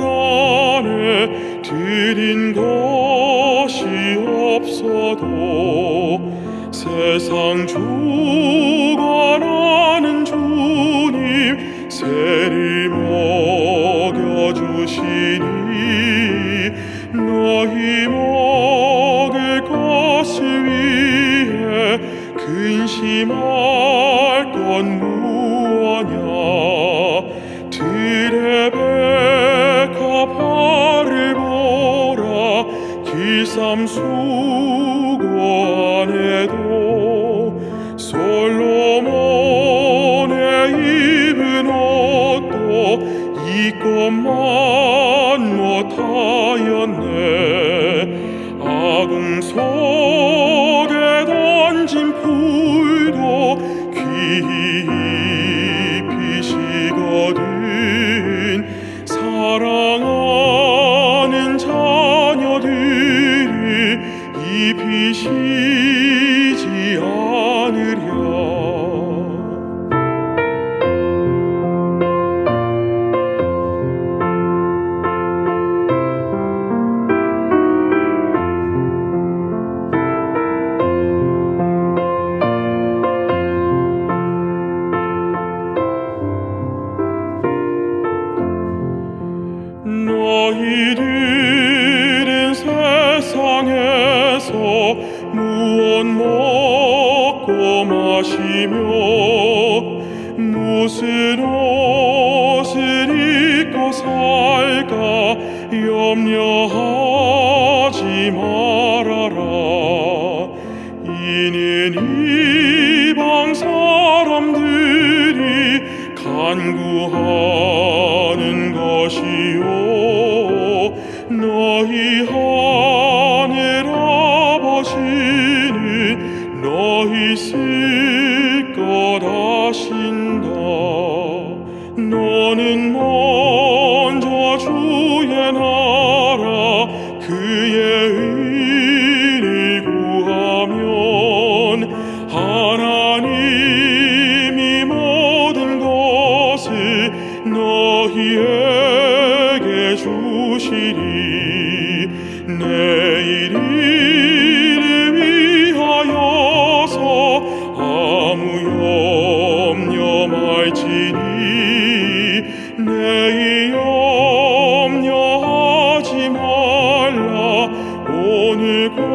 안에 드린 것이 없어도 세상 주관하는 주님 세를 먹여주시니 너희 먹을 것을 위해 근심할 건 무엇냐 길쌈 수고 안에도 솔로몬의 입은 옷도 이것만 못하였네. 아궁 속 입히시지 않으랴. 너희들 무엇 먹고 마시며 무슨 옷을 입고 살까 염려하지 말아라. 이는 이방 사람들이 간구하는 것이요. 너희 하늘 아버지 쓸것 아신다. 너는 먼저 주의 나라 그의 의를 구하면 하나님이 모든 것을 너희에게 주시리. 내일 일 말지니 내일 염려하지 말라. 오늘 곧